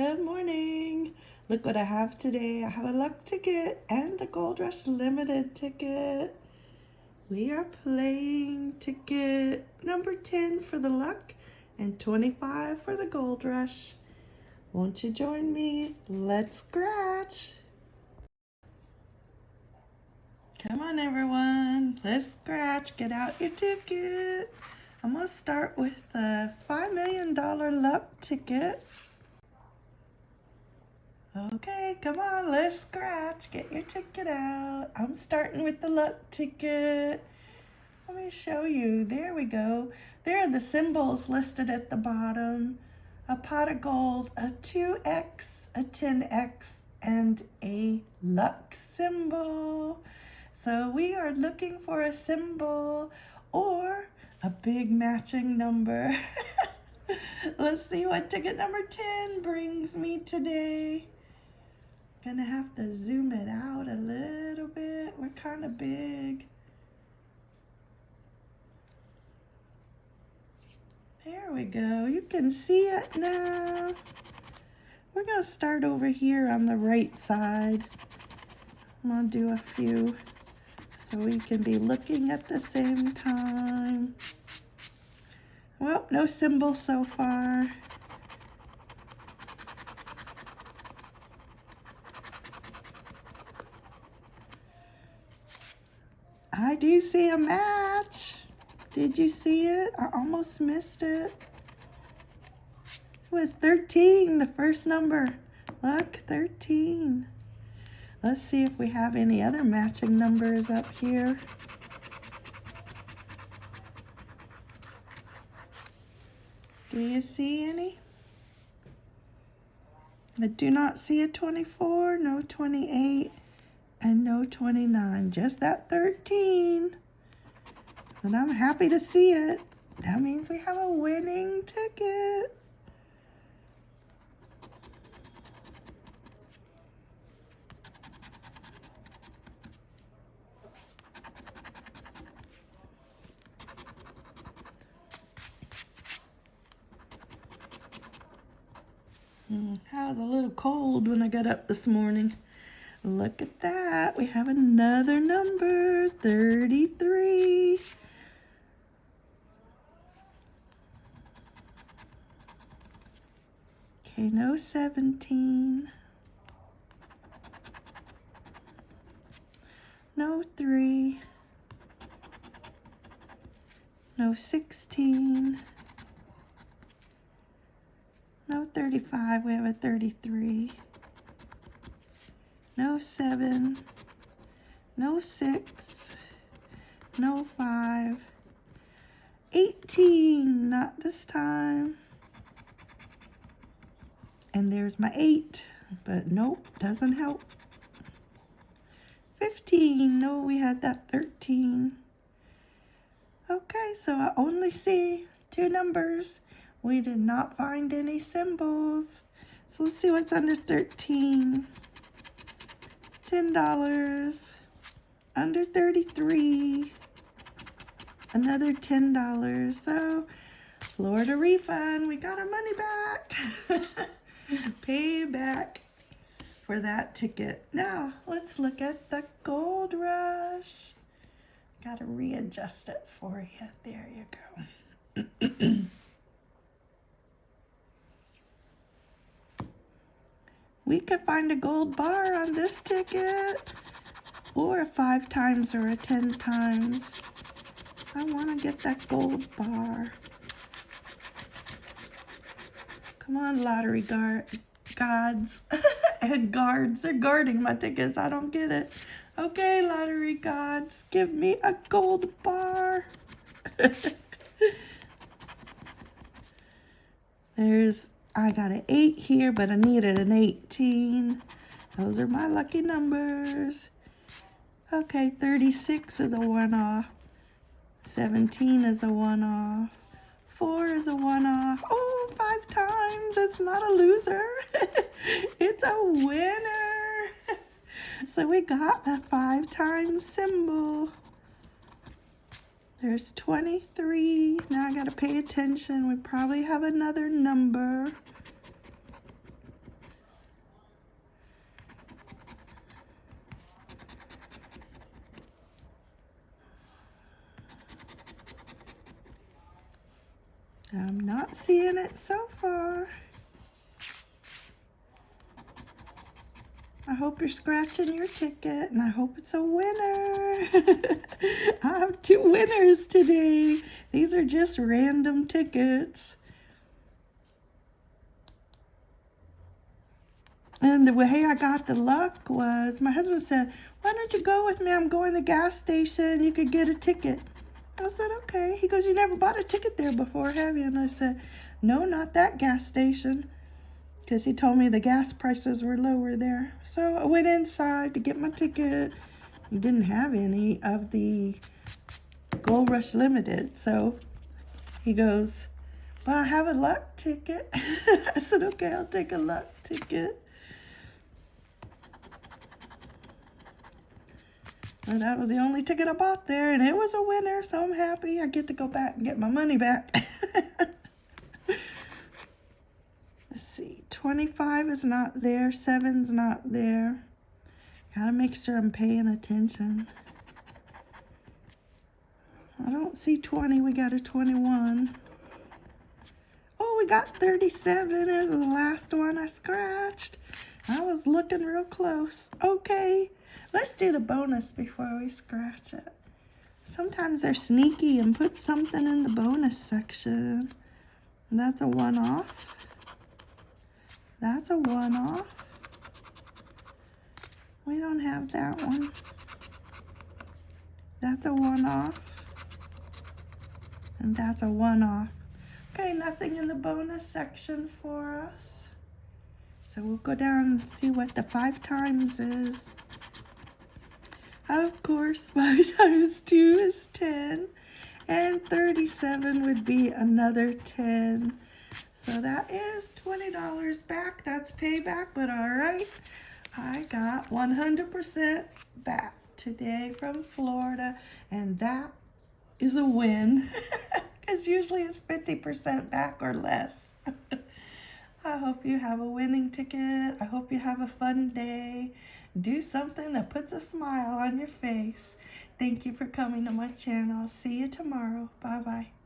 Good morning. Look what I have today. I have a luck ticket and a Gold Rush Limited ticket. We are playing ticket number 10 for the luck and 25 for the Gold Rush. Won't you join me? Let's scratch. Come on, everyone. Let's scratch. Get out your ticket. I'm going to start with the $5 million luck ticket. Okay, come on, let's scratch. Get your ticket out. I'm starting with the luck ticket. Let me show you. There we go. There are the symbols listed at the bottom. A pot of gold, a 2X, a 10X, and a luck symbol. So we are looking for a symbol or a big matching number. Let's see what ticket number 10 brings me today. Gonna have to zoom it out a little bit. We're kind of big. There we go. You can see it now. We're gonna start over here on the right side. I'm gonna do a few so we can be looking at the same time. Well, no symbol so far. I do see a match. Did you see it? I almost missed it. It was 13, the first number. Look, 13. Let's see if we have any other matching numbers up here. Do you see any? I do not see a 24, no 28, and no 29. Just that 13. And I'm happy to see it. That means we have a winning ticket. Mm, I was a little cold when I got up this morning. Look at that. We have another number, 33. Okay, no 17. No 3. No 16. No 35, we have a 33. No 7. No 6. No 5. 18, not this time. And there's my 8, but nope, doesn't help. 15, no, we had that 13. Okay, so I only see two numbers. We did not find any symbols. So let's see what's under 13. $10. Under 33. Another $10. So Florida refund. We got our money back. Pay back for that ticket. Now, let's look at the Gold Rush. Got to readjust it for you. There you go. We could find a gold bar on this ticket or a five times or a 10 times. I want to get that gold bar. Come on, lottery guard gods and guards. They're guarding my tickets. I don't get it. Okay, lottery gods, give me a gold bar. There's I got an 8 here, but I needed an 18. Those are my lucky numbers. Okay, 36 is a one-off. 17 is a one-off. 4 is a one-off. Oh, five times. It's not a loser. it's a winner. so we got the five times symbol. There's 23. Now I got to pay attention. We probably have another number. I'm not seeing it so far. I hope you're scratching your ticket and I hope it's a winner. I have two winners today. These are just random tickets. And the way I got the luck was my husband said, why don't you go with me? I'm going to the gas station. You could get a ticket. I said, okay. He goes, you never bought a ticket there before, have you? And I said, no, not that gas station because he told me the gas prices were lower there. So I went inside to get my ticket. He didn't have any of the Gold Rush Limited. So he goes, well, I have a luck ticket. I said, okay, I'll take a luck ticket. And that was the only ticket I bought there, and it was a winner, so I'm happy. I get to go back and get my money back. 25 is not there. 7's not there. Gotta make sure I'm paying attention. I don't see 20. We got a 21. Oh, we got 37 as the last one I scratched. I was looking real close. Okay, let's do the bonus before we scratch it. Sometimes they're sneaky and put something in the bonus section. That's a one-off. That's a one-off. We don't have that one. That's a one-off. And that's a one-off. Okay, nothing in the bonus section for us. So we'll go down and see what the five times is. Of course, five times two is 10. And 37 would be another 10. So that is $20 back. That's payback, but all right. I got 100% back today from Florida, and that is a win because usually it's 50% back or less. I hope you have a winning ticket. I hope you have a fun day. Do something that puts a smile on your face. Thank you for coming to my channel. See you tomorrow. Bye-bye.